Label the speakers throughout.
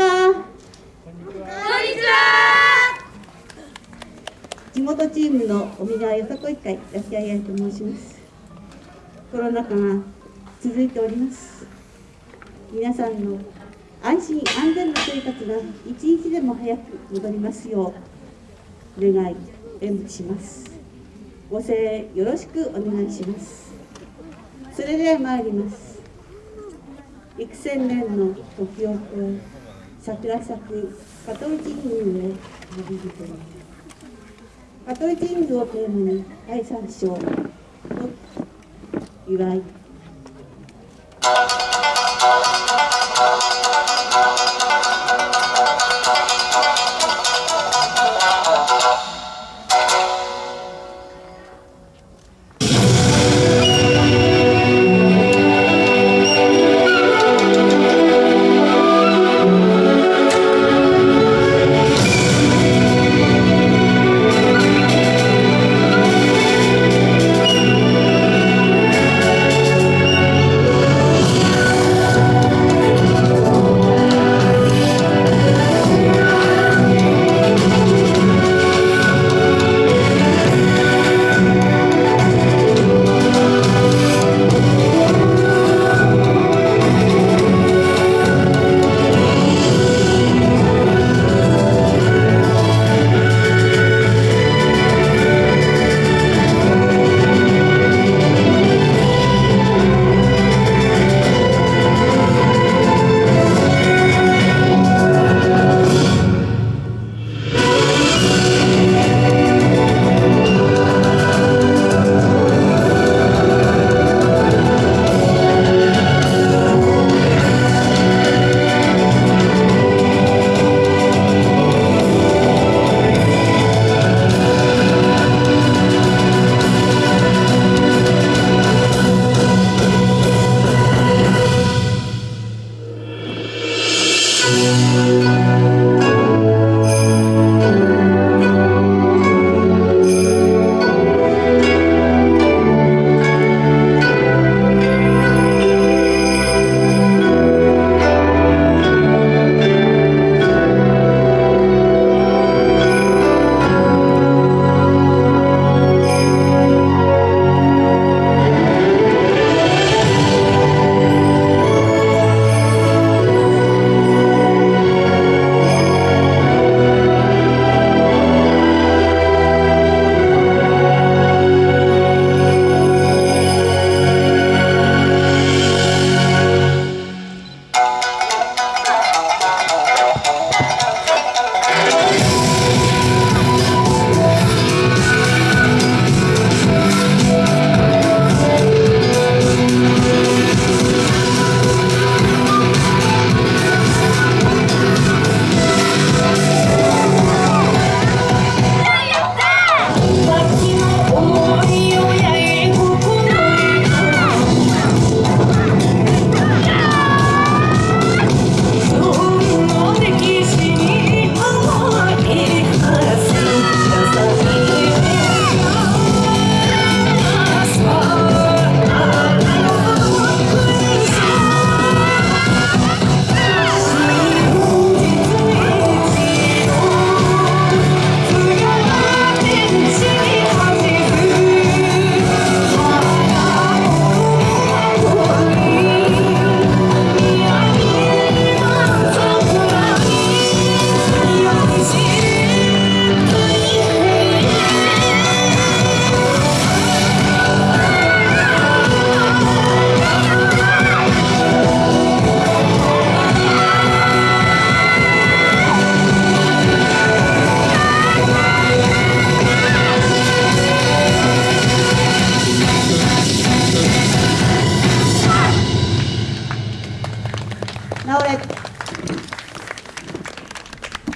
Speaker 1: は。
Speaker 2: こんにちは。
Speaker 1: 地元チームの尾身川よさこい会安谷彩と申します。コロナ禍が続いております。皆さんの安心安全な生活が一日でも早く戻りますよう願い演舞します。ご声援よろしくお願いします。それでは参ります。幾千年の時を超え桜咲く加藤神宮へ旅人に香取神宮をテーマに第三章の祝い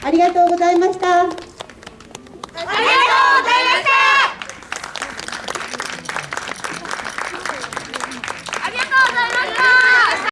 Speaker 2: ありがとうございました。